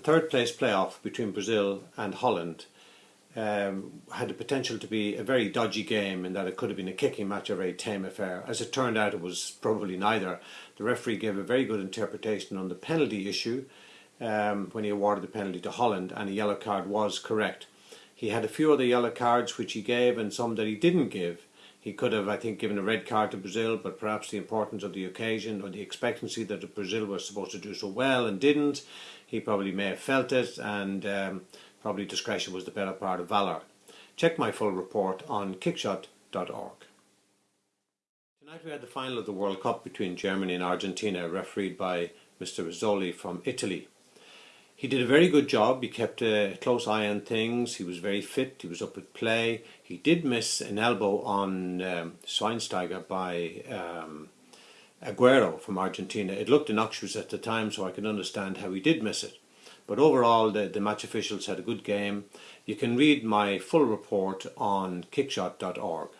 The third place playoff between Brazil and Holland um, had the potential to be a very dodgy game in that it could have been a kicking match, or a very tame affair. As it turned out, it was probably neither. The referee gave a very good interpretation on the penalty issue um, when he awarded the penalty to Holland, and a yellow card was correct. He had a few other yellow cards which he gave and some that he didn't give. He could have, I think, given a red card to Brazil, but perhaps the importance of the occasion or the expectancy that Brazil was supposed to do so well and didn't, he probably may have felt it, and um, probably discretion was the better part of valour. Check my full report on kickshot.org. Tonight we had the final of the World Cup between Germany and Argentina, refereed by Mr. Rizzoli from Italy. He did a very good job. He kept a close eye on things. He was very fit. He was up at play. He did miss an elbow on um, Schweinsteiger by um, Aguero from Argentina. It looked innocuous at the time, so I can understand how he did miss it. But overall, the, the match officials had a good game. You can read my full report on kickshot.org.